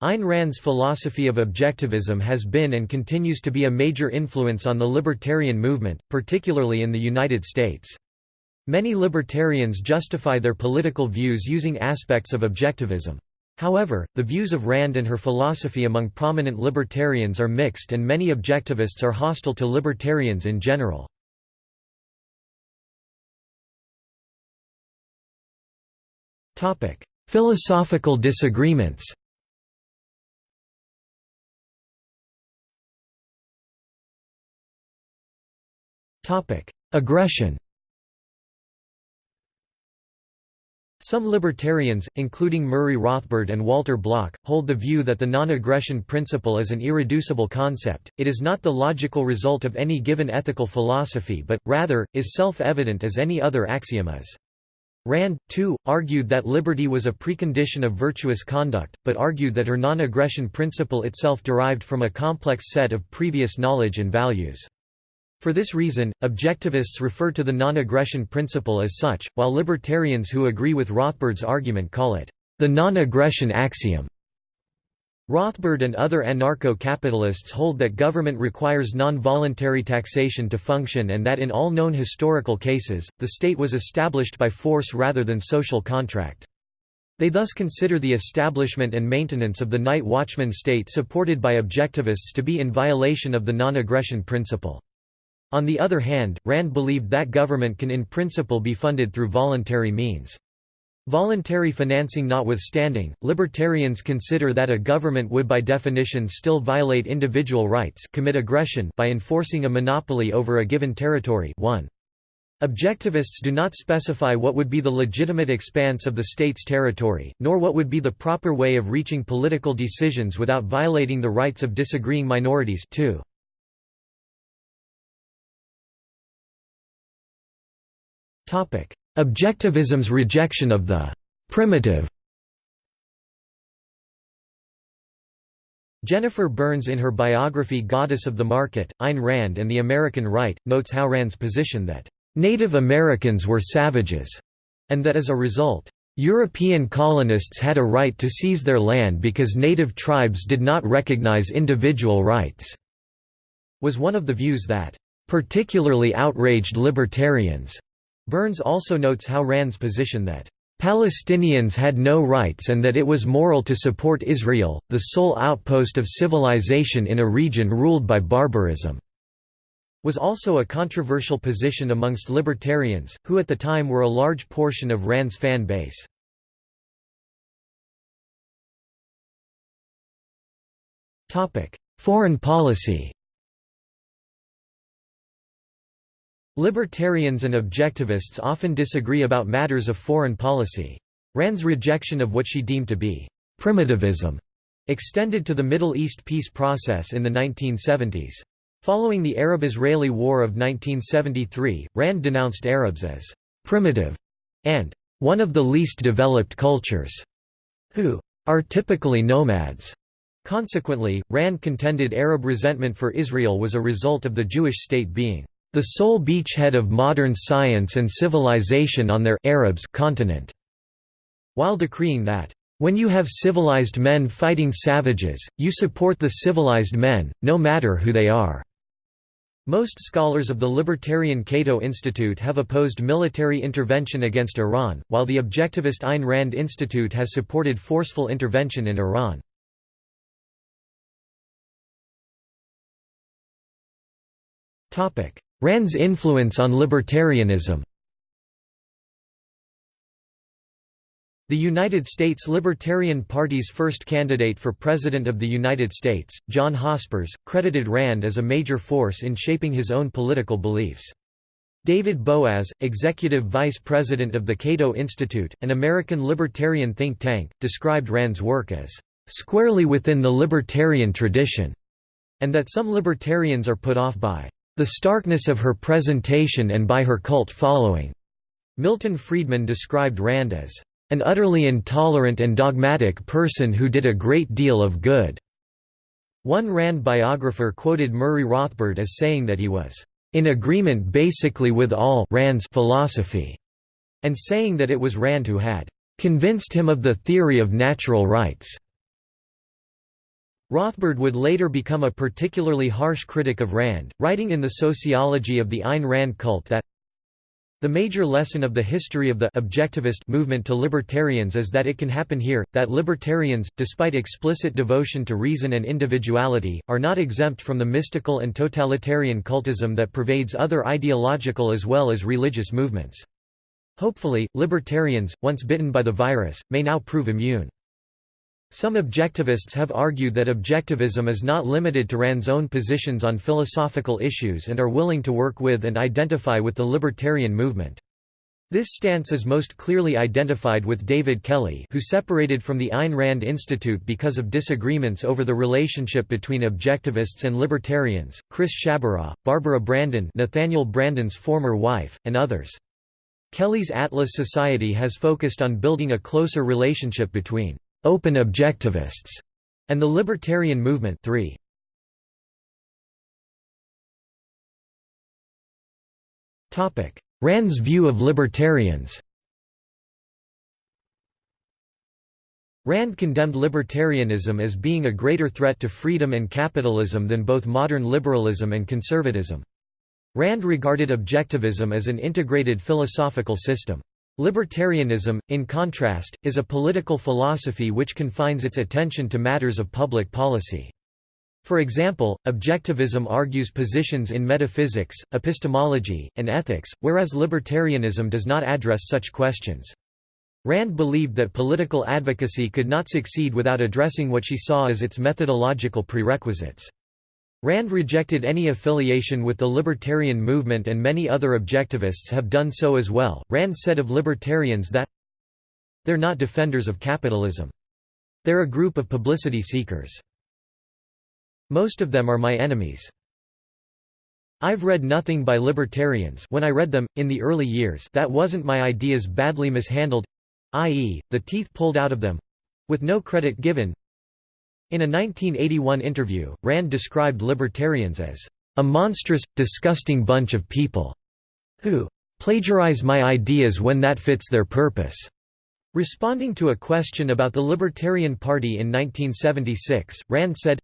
Ayn Rand's philosophy of objectivism has been and continues to be a major influence on the libertarian movement, particularly in the United States. Many libertarians justify their political views using aspects of objectivism. However, the views of Rand and her philosophy among prominent libertarians are mixed and many objectivists are hostile to libertarians in general. Philosophical disagreements Aggression Some libertarians, including Murray Rothbard and Walter Block, hold the view that the non-aggression principle is an irreducible concept, it is not the logical result of any given ethical philosophy but, rather, is self-evident as any other axiom is. Rand, too, argued that liberty was a precondition of virtuous conduct, but argued that her non-aggression principle itself derived from a complex set of previous knowledge and values. For this reason, objectivists refer to the non-aggression principle as such, while libertarians who agree with Rothbard's argument call it the non-aggression axiom. Rothbard and other anarcho-capitalists hold that government requires non-voluntary taxation to function and that in all known historical cases, the state was established by force rather than social contract. They thus consider the establishment and maintenance of the night watchman state supported by objectivists to be in violation of the non-aggression principle. On the other hand, Rand believed that government can in principle be funded through voluntary means. Voluntary financing notwithstanding, libertarians consider that a government would by definition still violate individual rights commit aggression by enforcing a monopoly over a given territory 1. Objectivists do not specify what would be the legitimate expanse of the state's territory, nor what would be the proper way of reaching political decisions without violating the rights of disagreeing minorities 2. Objectivism's rejection of the «primitive» Jennifer Burns in her biography Goddess of the Market, Ayn Rand and the American Right, notes how Rand's position that, "...Native Americans were savages," and that as a result, "...European colonists had a right to seize their land because native tribes did not recognize individual rights," was one of the views that, "...particularly outraged libertarians." Burns also notes how Rand's position that Palestinians had no rights and that it was moral to support Israel, the sole outpost of civilization in a region ruled by barbarism, was also a controversial position amongst libertarians, who at the time were a large portion of Rand's fan base. Foreign policy Libertarians and objectivists often disagree about matters of foreign policy. Rand's rejection of what she deemed to be primitivism extended to the Middle East peace process in the 1970s. Following the Arab-Israeli War of 1973, Rand denounced Arabs as primitive and one of the least developed cultures, who are typically nomads. Consequently, Rand contended Arab resentment for Israel was a result of the Jewish state being the sole beachhead of modern science and civilization on their Arabs continent, while decreeing that, "...when you have civilized men fighting savages, you support the civilized men, no matter who they are." Most scholars of the libertarian Cato Institute have opposed military intervention against Iran, while the objectivist Ayn Rand Institute has supported forceful intervention in Iran. Rand's influence on libertarianism The United States Libertarian Party's first candidate for President of the United States, John Hospers, credited Rand as a major force in shaping his own political beliefs. David Boaz, executive vice president of the Cato Institute, an American libertarian think tank, described Rand's work as, "...squarely within the libertarian tradition", and that some libertarians are put off by the starkness of her presentation and by her cult following. Milton Friedman described Rand as an utterly intolerant and dogmatic person who did a great deal of good. One Rand biographer quoted Murray Rothbard as saying that he was in agreement basically with all Rand's philosophy, and saying that it was Rand who had convinced him of the theory of natural rights. Rothbard would later become a particularly harsh critic of Rand, writing in The Sociology of the Ayn Rand Cult that the major lesson of the history of the objectivist movement to libertarians is that it can happen here, that libertarians, despite explicit devotion to reason and individuality, are not exempt from the mystical and totalitarian cultism that pervades other ideological as well as religious movements. Hopefully, libertarians, once bitten by the virus, may now prove immune. Some objectivists have argued that objectivism is not limited to Rand's own positions on philosophical issues and are willing to work with and identify with the libertarian movement. This stance is most clearly identified with David Kelley who separated from the Ayn Rand Institute because of disagreements over the relationship between objectivists and libertarians, Chris Sciabarra, Barbara Branden Nathaniel Branden's former wife, and others. Kelley's Atlas Society has focused on building a closer relationship between open objectivists, and the libertarian movement 3. Topic: Rand's view of libertarians Rand condemned libertarianism as being a greater threat to freedom and capitalism than both modern liberalism and conservatism. Rand regarded objectivism as an integrated philosophical system. Libertarianism, in contrast, is a political philosophy which confines its attention to matters of public policy. For example, objectivism argues positions in metaphysics, epistemology, and ethics, whereas libertarianism does not address such questions. Rand believed that political advocacy could not succeed without addressing what she saw as its methodological prerequisites. Rand rejected any affiliation with the libertarian movement and many other objectivists have done so as well. Rand said of libertarians that they're not defenders of capitalism. They're a group of publicity seekers. Most of them are my enemies. I've read nothing by libertarians when I read them, in the early years that wasn't my ideas badly mishandled i.e., the teeth pulled out of them—with no credit given, in a 1981 interview, Rand described libertarians as a monstrous, disgusting bunch of people who plagiarize my ideas when that fits their purpose. Responding to a question about the Libertarian Party in 1976, Rand said,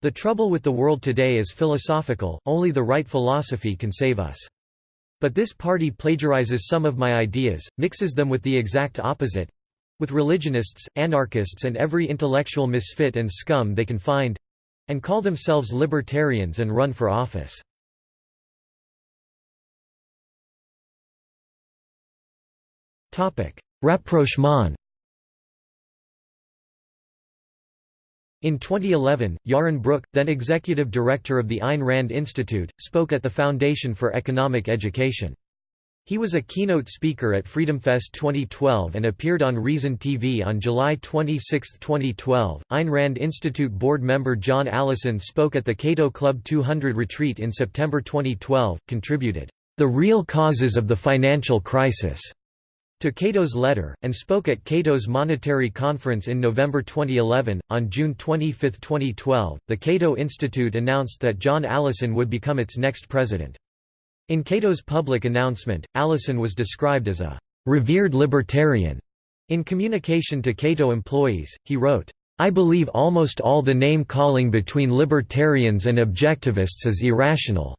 The trouble with the world today is philosophical, only the right philosophy can save us. But this party plagiarizes some of my ideas, mixes them with the exact opposite, with religionists, anarchists and every intellectual misfit and scum they can find—and call themselves libertarians and run for office. Rapprochement In 2011, Yaron Brook, then executive director of the Ayn Rand Institute, spoke at the Foundation for Economic Education. He was a keynote speaker at FreedomFest 2012 and appeared on Reason TV on July 26, 2012. Ayn Rand Institute board member John Allison spoke at the Cato Club 200 retreat in September 2012, contributed, The Real Causes of the Financial Crisis to Cato's letter, and spoke at Cato's Monetary Conference in November 2011. On June 25, 2012, the Cato Institute announced that John Allison would become its next president. In Cato's public announcement, Allison was described as a revered libertarian. In communication to Cato employees, he wrote, I believe almost all the name-calling between libertarians and objectivists is irrational.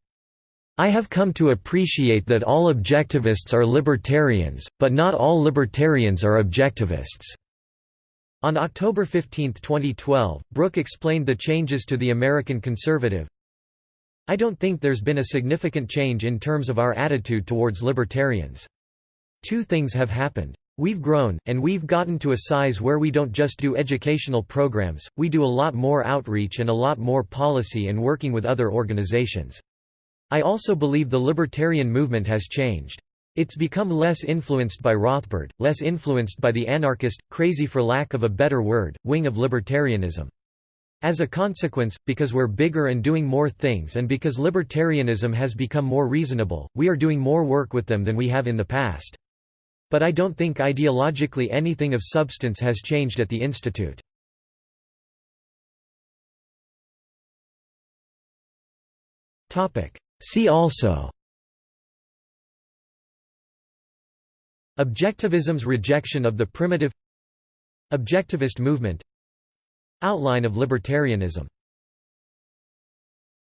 I have come to appreciate that all objectivists are libertarians, but not all libertarians are objectivists." On October 15, 2012, Brook explained the changes to the American Conservative, I don't think there's been a significant change in terms of our attitude towards libertarians. Two things have happened. We've grown, and we've gotten to a size where we don't just do educational programs, we do a lot more outreach and a lot more policy and working with other organizations. I also believe the libertarian movement has changed. It's become less influenced by Rothbard, less influenced by the anarchist, crazy for lack of a better word, wing of libertarianism. As a consequence, because we're bigger and doing more things and because libertarianism has become more reasonable, we are doing more work with them than we have in the past. But I don't think ideologically anything of substance has changed at the Institute. See also Objectivism's rejection of the primitive Objectivist movement Outline of libertarianism